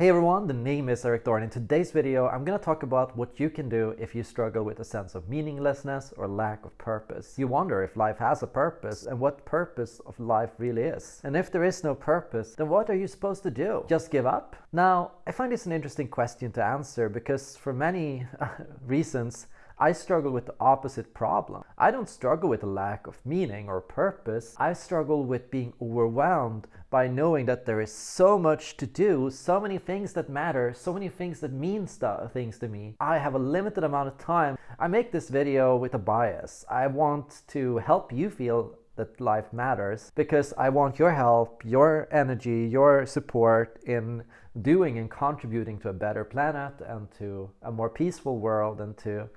Hey everyone, the name is Erik Thor. In today's video, I'm going to talk about what you can do if you struggle with a sense of meaninglessness or lack of purpose. You wonder if life has a purpose and what purpose of life really is. And if there is no purpose, then what are you supposed to do? Just give up? Now, I find this an interesting question to answer because for many reasons, I struggle with the opposite problem. I don't struggle with a lack of meaning or purpose. I struggle with being overwhelmed by knowing that there is so much to do, so many things that matter, so many things that mean things to me. I have a limited amount of time. I make this video with a bias. I want to help you feel that life matters because I want your help, your energy, your support in doing and contributing to a better planet and to a more peaceful world and to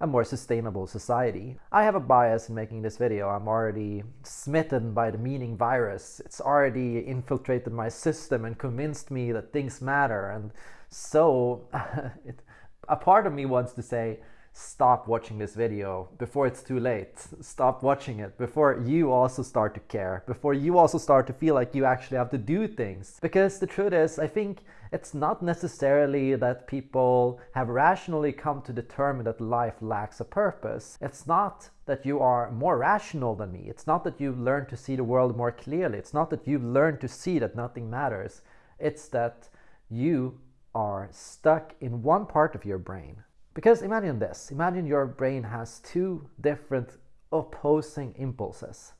a more sustainable society. I have a bias in making this video. I'm already smitten by the meaning virus. It's already infiltrated my system and convinced me that things matter. And so it, a part of me wants to say, stop watching this video before it's too late. Stop watching it before you also start to care, before you also start to feel like you actually have to do things. Because the truth is, I think it's not necessarily that people have rationally come to determine that life lacks a purpose. It's not that you are more rational than me. It's not that you've learned to see the world more clearly. It's not that you've learned to see that nothing matters. It's that you are stuck in one part of your brain because imagine this, imagine your brain has two different opposing impulses.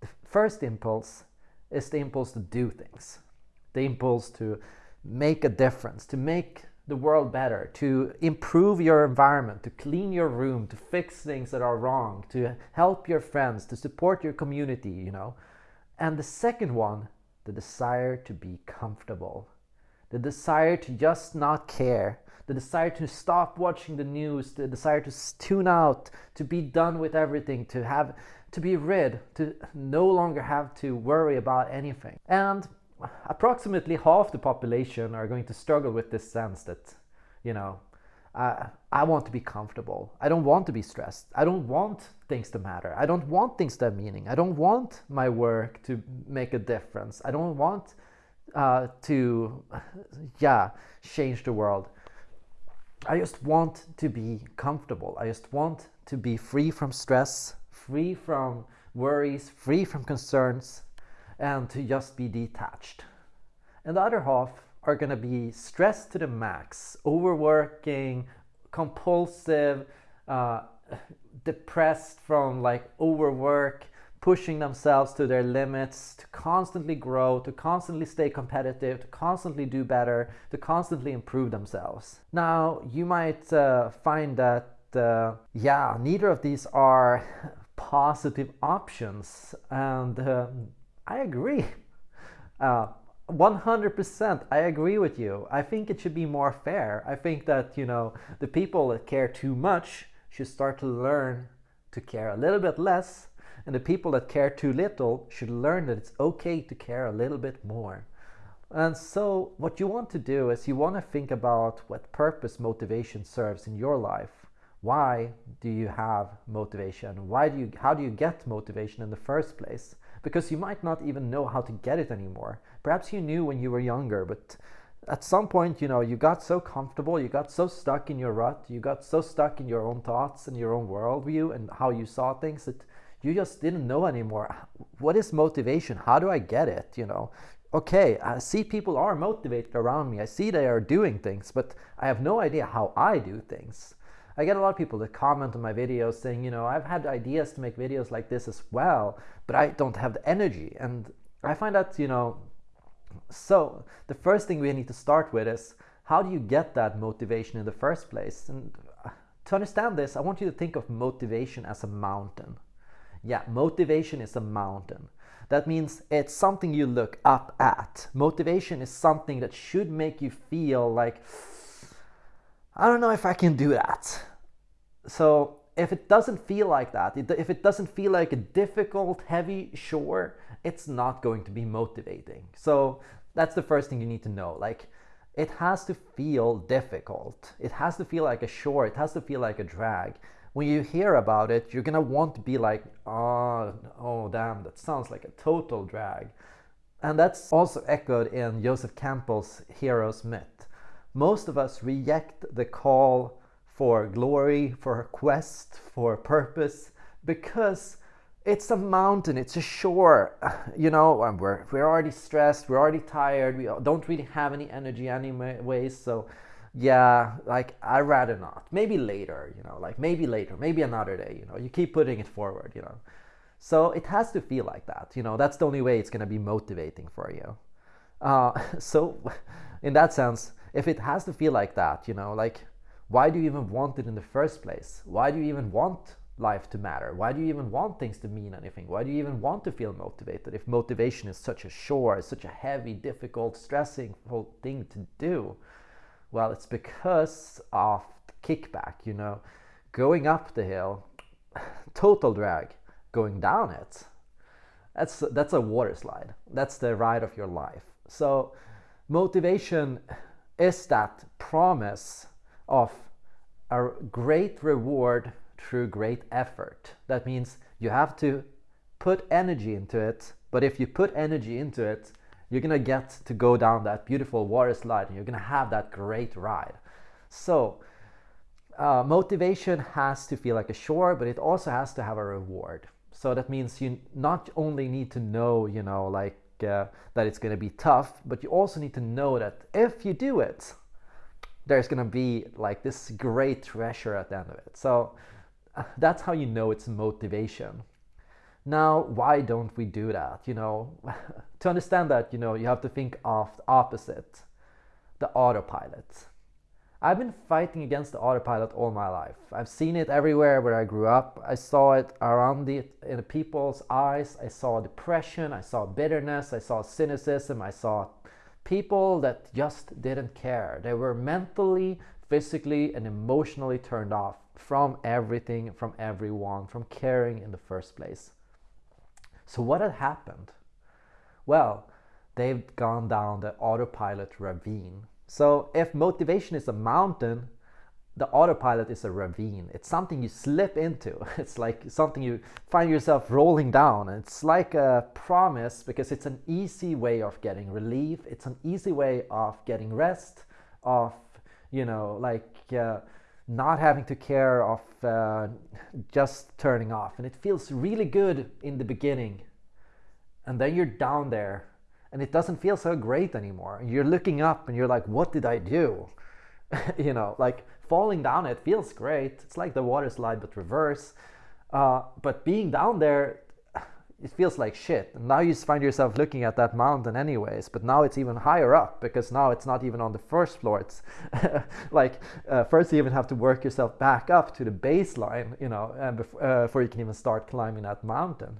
The first impulse is the impulse to do things, the impulse to make a difference, to make the world better, to improve your environment, to clean your room, to fix things that are wrong, to help your friends, to support your community, you know. And the second one, the desire to be comfortable, the desire to just not care, the desire to stop watching the news, the desire to tune out, to be done with everything, to have to be rid, to no longer have to worry about anything. And approximately half the population are going to struggle with this sense that, you know, I want to be comfortable. I don't want to be stressed. I don't want things to matter. I don't want things to have meaning. I don't want my work to make a difference. I don't want uh, to, yeah, change the world. I just want to be comfortable. I just want to be free from stress, free from worries, free from concerns, and to just be detached. And the other half are going to be stressed to the max, overworking, compulsive, uh, depressed from like overwork, pushing themselves to their limits, to constantly grow, to constantly stay competitive, to constantly do better, to constantly improve themselves. Now, you might uh, find that, uh, yeah, neither of these are positive options, and uh, I agree. 100% uh, I agree with you. I think it should be more fair. I think that, you know, the people that care too much should start to learn to care a little bit less and the people that care too little should learn that it's okay to care a little bit more. And so what you want to do is you want to think about what purpose motivation serves in your life. Why do you have motivation? Why do you, how do you get motivation in the first place? Because you might not even know how to get it anymore. Perhaps you knew when you were younger, but at some point, you know, you got so comfortable, you got so stuck in your rut, you got so stuck in your own thoughts and your own worldview and how you saw things that you just didn't know anymore. What is motivation? How do I get it? You know, okay, I see people are motivated around me. I see they are doing things, but I have no idea how I do things. I get a lot of people that comment on my videos saying, you know, I've had ideas to make videos like this as well, but I don't have the energy. And I find that, you know, so the first thing we need to start with is how do you get that motivation in the first place? And to understand this, I want you to think of motivation as a mountain. Yeah, motivation is a mountain. That means it's something you look up at. Motivation is something that should make you feel like, I don't know if I can do that. So if it doesn't feel like that, if it doesn't feel like a difficult, heavy shore, it's not going to be motivating. So that's the first thing you need to know. Like, it has to feel difficult. It has to feel like a shore. It has to feel like a drag when you hear about it, you're gonna want to be like, oh, oh damn, that sounds like a total drag. And that's also echoed in Joseph Campbell's Hero's Myth. most of us reject the call for glory, for a quest, for a purpose, because it's a mountain, it's a shore, you know, and we're, we're already stressed, we're already tired, we don't really have any energy anyways, so yeah, like I'd rather not. Maybe later, you know, like maybe later, maybe another day, you know, you keep putting it forward, you know. So it has to feel like that, you know, that's the only way it's going to be motivating for you. Uh, so in that sense, if it has to feel like that, you know, like why do you even want it in the first place? Why do you even want life to matter? Why do you even want things to mean anything? Why do you even want to feel motivated if motivation is such a chore, such a heavy, difficult, stressing whole thing to do? Well, it's because of kickback, you know, going up the hill, total drag, going down it. That's that's a water slide. That's the ride of your life. So motivation is that promise of a great reward through great effort. That means you have to put energy into it, but if you put energy into it, you're gonna get to go down that beautiful water slide and you're gonna have that great ride. So uh, motivation has to feel like a chore, but it also has to have a reward. So that means you not only need to know, you know, like uh, that it's gonna be tough, but you also need to know that if you do it, there's gonna be like this great treasure at the end of it. So uh, that's how you know it's motivation. Now, why don't we do that? You know, to understand that, you know, you have to think of the opposite, the autopilot. I've been fighting against the autopilot all my life. I've seen it everywhere where I grew up. I saw it around the in the people's eyes. I saw depression, I saw bitterness, I saw cynicism, I saw people that just didn't care. They were mentally, physically, and emotionally turned off from everything, from everyone, from caring in the first place. So what had happened? Well, they've gone down the autopilot ravine. So if motivation is a mountain, the autopilot is a ravine. It's something you slip into. It's like something you find yourself rolling down. It's like a promise because it's an easy way of getting relief. It's an easy way of getting rest, of, you know, like uh, not having to care of uh, just turning off. And it feels really good in the beginning. And then you're down there and it doesn't feel so great anymore. You're looking up and you're like, what did I do? you know, like falling down it feels great. It's like the water slide but reverse. Uh, but being down there, it feels like shit. And now you find yourself looking at that mountain anyways, but now it's even higher up because now it's not even on the first floor. It's like uh, first you even have to work yourself back up to the baseline, you know, and uh, before you can even start climbing that mountain.